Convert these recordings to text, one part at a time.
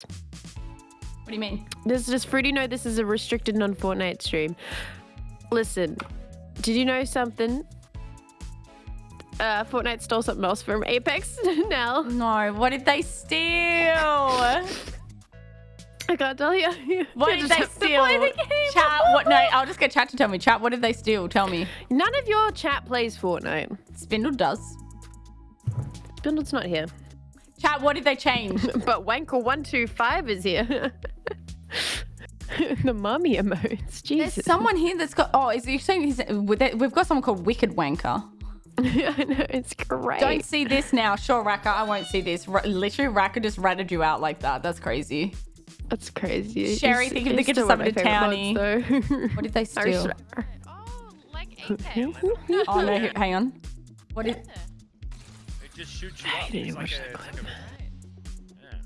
What do you mean? Does does Fruity know this is a restricted non-Fortnite stream? Listen, did you know something? Uh, Fortnite stole something else from Apex now. No, what did they steal? I can't tell you. What did they steal? the. Chat, what? No, I'll just get chat to tell me. Chat, what did they steal? Tell me. None of your chat plays Fortnite. Spindle does. Spindle's not here. Chat, what did they change? But Wanker125 is here. the mummy emotes. Jesus. There's someone here that's got. Oh, is he saying he's, we've got someone called Wicked Wanker. I know, it's great. Don't see this now. Sure, Raka, I won't see this. R literally, Raka just ratted you out like that. That's crazy. That's crazy. Sherry, It's- think if they it's get still one of something my to favorite mods. What did they I steal? swear. Oh, like Apex. Oh no, hang on. What is? It just shoots you up. didn't It's watch like the a, it's like a, yeah.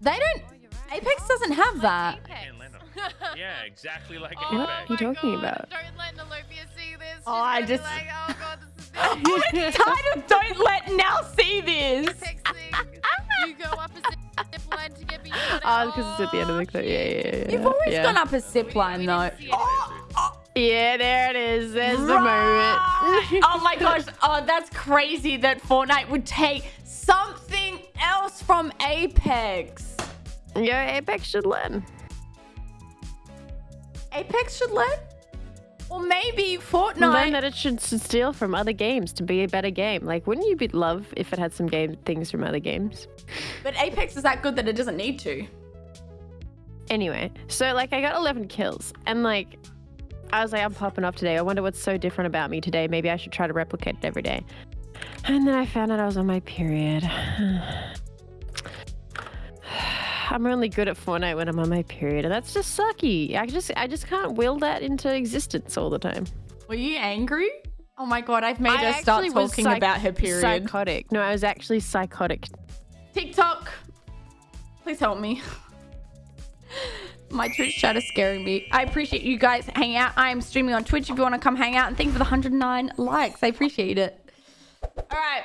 They don't. Oh, you're right. Apex doesn't have that. Apex. Can't land on it. Yeah, exactly like Oh What are you talking God, about? Don't let Nalopia see this. Oh, She's I gonna be just- like, oh god, this is I'm tired of don't let now see this. Apex you go up a zip line to get me. Oh, because it's at the end of the clip. Yeah, yeah, yeah. You've always yeah. gone up a zip line though. Oh, oh. Yeah, there it is. There's the moment. oh my gosh. Oh, that's crazy that Fortnite would take something else from Apex. yeah, Apex should learn. Apex should learn? Or maybe Fortnite. Learn that it should steal from other games to be a better game. Like, wouldn't you be love if it had some game things from other games? But Apex is that good that it doesn't need to. Anyway, so like I got 11 kills and like I was like, I'm popping off today. I wonder what's so different about me today. Maybe I should try to replicate it every day. And then I found out I was on my period. I'm only good at Fortnite when I'm on my period, and that's just sucky. I just I just can't will that into existence all the time. Were you angry? Oh my god, I've made I her start talking psych- about her period. Psychotic. No, I was actually psychotic. TikTok, please help me. My Twitch chat is scaring me. I appreciate you guys hanging out. I am streaming on Twitch if you want to come hang out. And thank you for the 109 likes. I appreciate it. All right.